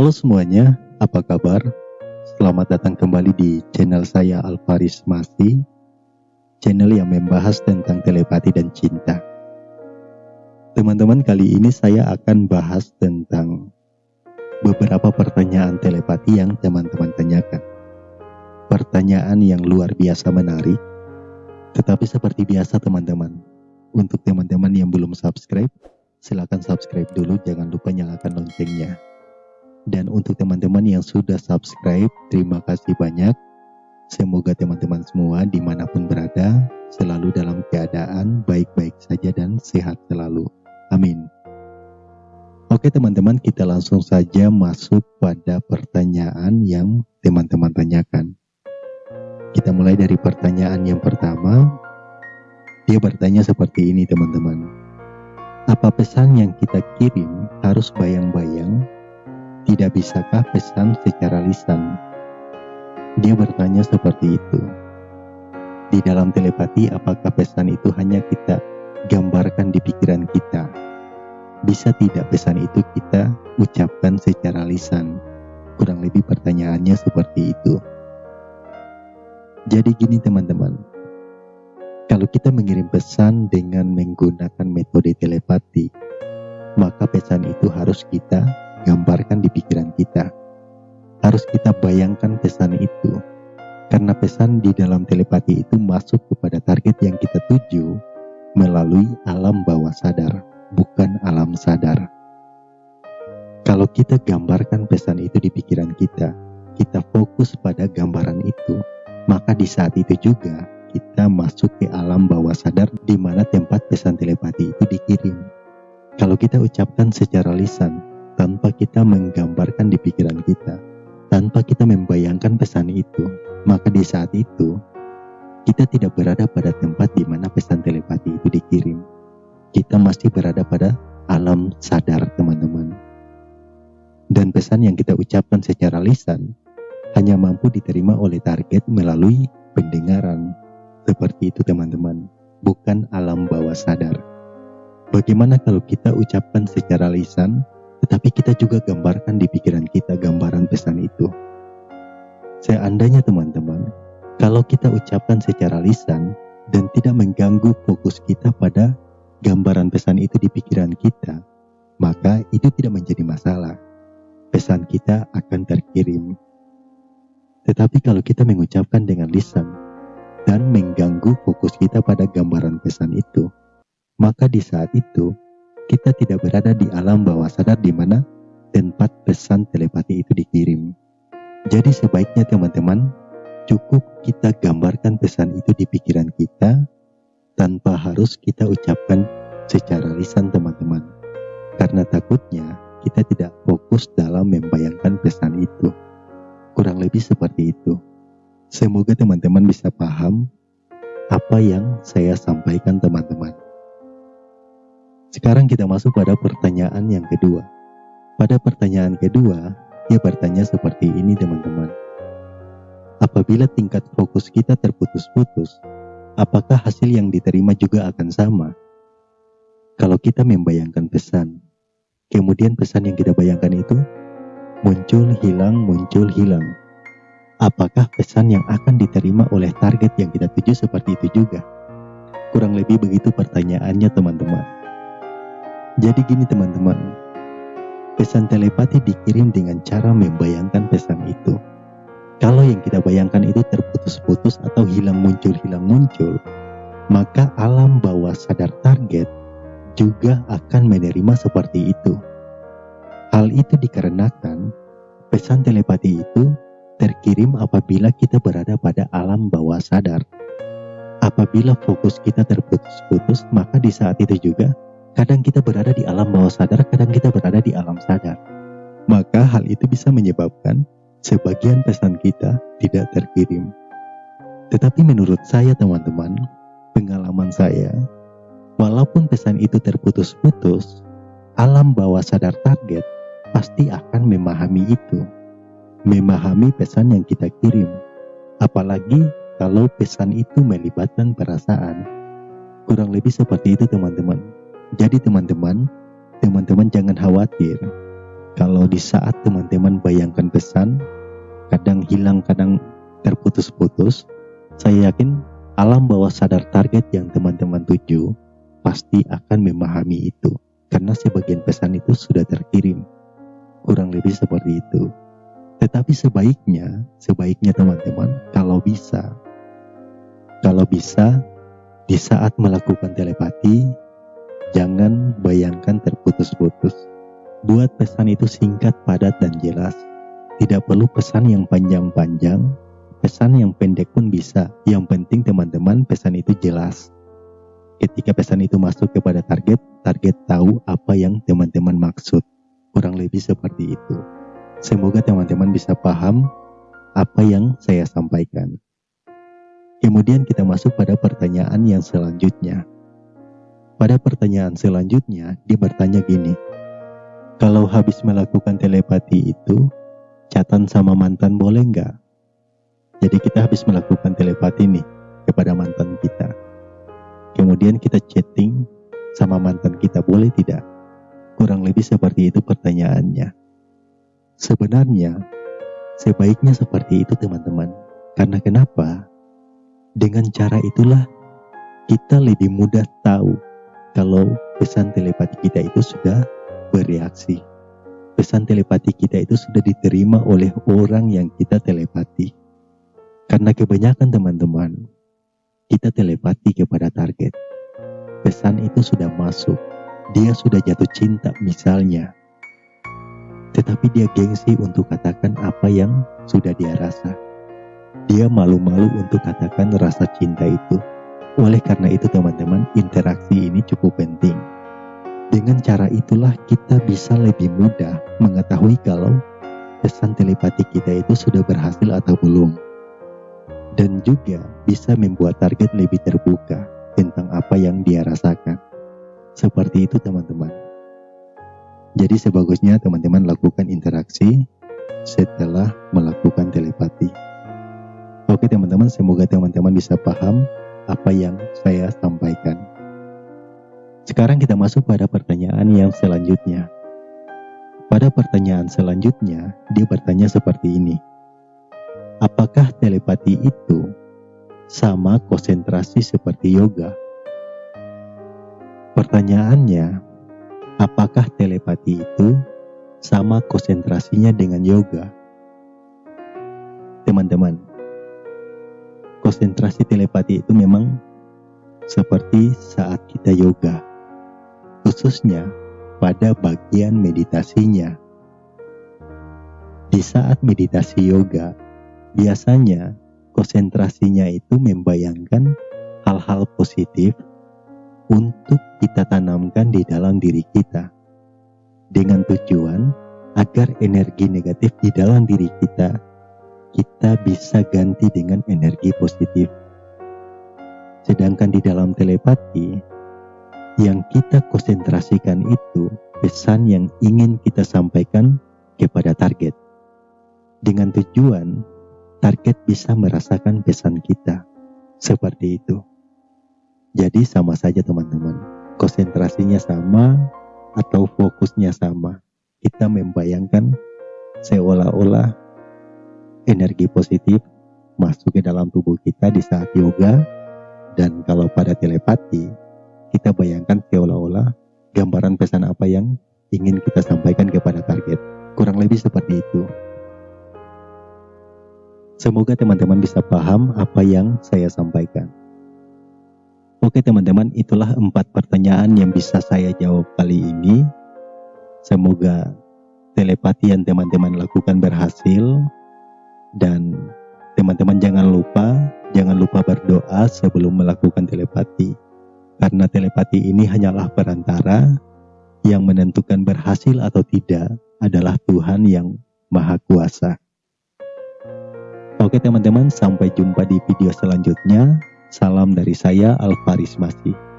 Halo semuanya, apa kabar? Selamat datang kembali di channel saya Alvaris Masi, channel yang membahas tentang telepati dan cinta. Teman-teman, kali ini saya akan bahas tentang beberapa pertanyaan telepati yang teman-teman tanyakan. Pertanyaan yang luar biasa menarik, tetapi seperti biasa teman-teman, untuk teman-teman yang belum subscribe, silakan subscribe dulu, jangan lupa nyalakan loncengnya. Dan untuk teman-teman yang sudah subscribe, terima kasih banyak. Semoga teman-teman semua di mana pun berada, selalu dalam keadaan baik-baik saja dan sehat selalu. Amin. Oke teman-teman, kita langsung saja masuk pada pertanyaan yang teman-teman tanyakan. Kita mulai dari pertanyaan yang pertama. Dia bertanya seperti ini teman-teman. Apa pesan yang kita kirim harus bayang-bayang? Tidak bisakah pesan secara lisan? Dia bertanya seperti itu. Di dalam telepati, apakah pesan itu hanya kita gambarkan di pikiran kita? Bisa tidak pesan itu kita ucapkan secara lisan? Kurang lebih pertanyaannya seperti itu. Jadi gini teman-teman, kalau kita mengirim pesan dengan menggunakan metode telepati, maka pesan itu harus kita gambarkan di pikiran kita. Harus kita bayangkan pesan itu, karena pesan di dalam telepati itu masuk kepada target yang kita tuju melalui alam bawah sadar, bukan alam sadar. Kalau kita gambarkan pesan itu di pikiran kita, kita fokus pada gambaran itu, maka di saat itu juga kita masuk ke alam bawah sadar di mana tempat pesan telepati itu dikirim. Kalau kita ucapkan secara lisan, tanpa kita menggambarkan di pikiran kita, tanpa kita membayangkan pesan itu, maka di saat itu, kita tidak berada pada tempat di mana pesan telepati itu dikirim. Kita masih berada pada alam sadar teman-teman. Dan pesan yang kita ucapkan secara lisan hanya mampu diterima oleh target melalui pendengaran, seperti itu teman-teman, bukan alam bawah sadar. Bagaimana kalau kita ucapkan secara lisan, tetapi kita juga gambarkan di pikiran kita gambaran pesan itu. Seandainya teman-teman, kalau kita ucapkan secara lisan dan tidak mengganggu fokus kita pada gambaran pesan itu di pikiran kita, maka itu tidak menjadi masalah. Pesan kita akan terkirim. Tetapi kalau kita mengucapkan dengan lisan, dan mengganggu fokus kita pada gambaran pesan itu, maka di saat itu kita tidak berada di alam bawah sadar di mana tempat pesan telepati itu dikirim. Jadi sebaiknya teman-teman cukup kita gambarkan pesan itu di pikiran kita tanpa harus kita ucapkan secara lisan teman-teman. Karena takutnya kita tidak fokus dalam membayangkan pesan itu. Kurang lebih seperti itu. Semoga teman-teman bisa paham apa yang saya sampaikan teman-teman. Sekarang kita masuk pada pertanyaan yang kedua. Pada pertanyaan kedua, dia bertanya seperti ini teman-teman. Apabila tingkat fokus kita terputus-putus, apakah hasil yang diterima juga akan sama? Kalau kita membayangkan pesan, kemudian pesan yang kita bayangkan itu muncul, hilang, muncul, hilang apakah pesan yang akan diterima oleh target yang kita tuju seperti itu juga? Kurang lebih begitu pertanyaannya teman-teman. Jadi gini teman-teman, pesan telepati dikirim dengan cara membayangkan pesan itu. Kalau yang kita bayangkan itu terputus-putus atau hilang muncul-hilang muncul, maka alam bawah sadar target juga akan menerima seperti itu. Hal itu dikarenakan pesan telepati itu terkirim apabila kita berada pada alam bawah sadar. Apabila fokus kita terputus-putus, maka di saat itu juga kadang kita berada di alam bawah sadar, kadang kita berada di alam sadar. Maka hal itu bisa menyebabkan sebagian pesan kita tidak terkirim. Tetapi menurut saya teman-teman, pengalaman saya, walaupun pesan itu terputus-putus, alam bawah sadar target pasti akan memahami itu memahami pesan yang kita kirim. Apalagi kalau pesan itu melibatkan perasaan. Kurang lebih seperti itu teman-teman. Jadi teman-teman, teman-teman jangan khawatir. kalau di saat teman-teman bayangkan pesan, kadang hilang, kadang terputus-putus, saya yakin alam bawah sadar target yang teman-teman tuju pasti akan memahami itu. Karena sebagian pesan itu sudah terkirim. Kurang lebih seperti itu. Tetapi sebaiknya, sebaiknya teman-teman, kalau bisa, kalau bisa, di saat melakukan telepati, jangan bayangkan terputus-putus. Buat pesan itu singkat, padat, dan jelas. Tidak perlu pesan yang panjang-panjang, pesan yang pendek pun bisa. Yang penting teman-teman pesan itu jelas. Ketika pesan itu masuk kepada target, target tahu apa yang teman-teman maksud. Kurang lebih seperti itu. Semoga teman-teman bisa paham apa yang saya sampaikan. Kemudian kita masuk pada pertanyaan yang selanjutnya. Pada pertanyaan selanjutnya, dia bertanya gini, kalau habis melakukan telepati itu, catatan sama mantan boleh nggak? Jadi kita habis melakukan telepati nih kepada mantan kita. Kemudian kita chatting sama mantan kita boleh tidak? Kurang lebih seperti itu pertanyaannya. Sebenarnya, sebaiknya seperti itu teman-teman. Karena kenapa? Dengan cara itulah kita lebih mudah tahu kalau pesan telepati kita itu sudah bereaksi. Pesan telepati kita itu sudah diterima oleh orang yang kita telepati. Karena kebanyakan teman-teman, kita telepati kepada target. Pesan itu sudah masuk, dia sudah jatuh cinta misalnya tetapi dia gengsi untuk katakan apa yang sudah dia rasa. Dia malu-malu untuk katakan rasa cinta itu. Oleh karena itu teman-teman, interaksi ini cukup penting. Dengan cara itulah kita bisa lebih mudah mengetahui kalau pesan telepati kita itu sudah berhasil atau belum. Dan juga bisa membuat target lebih terbuka tentang apa yang dia rasakan. Seperti itu teman-teman. Jadi sebagusnya teman-teman lakukan interaksi setelah melakukan telepati. Oke teman-teman, semoga teman-teman bisa paham apa yang saya sampaikan. Sekarang kita masuk pada pertanyaan yang selanjutnya. Pada pertanyaan selanjutnya, dia bertanya seperti ini. Apakah telepati itu sama konsentrasi seperti yoga? Pertanyaannya, Apakah telepati itu sama konsentrasinya dengan yoga? Teman-teman, konsentrasi telepati itu memang seperti saat kita yoga, khususnya pada bagian meditasinya. Di saat meditasi yoga, biasanya konsentrasinya itu membayangkan hal-hal positif untuk kita tanamkan di dalam diri kita dengan tujuan agar energi negatif di dalam diri kita kita bisa ganti dengan energi positif. Sedangkan di dalam telepati yang kita konsentrasikan itu pesan yang ingin kita sampaikan kepada target. Dengan tujuan target bisa merasakan pesan kita. Seperti itu. Jadi sama saja teman-teman. Konsentrasinya sama atau fokusnya sama. Kita membayangkan seolah-olah energi positif masuk ke dalam tubuh kita di saat yoga dan kalau pada telepati kita bayangkan seolah-olah gambaran pesan apa yang ingin kita sampaikan kepada target. Kurang lebih seperti itu. Semoga teman-teman bisa paham apa yang saya sampaikan. Oke teman-teman, itulah empat pertanyaan yang bisa saya jawab kali ini. Semoga telepati yang teman-teman lakukan berhasil dan teman-teman jangan lupa jangan lupa berdoa sebelum melakukan telepati. Karena telepati ini hanyalah perantara yang menentukan berhasil atau tidak adalah Tuhan yang Maha Kuasa. Oke teman-teman, sampai jumpa di video selanjutnya. Salam dari saya Alvaris Masih.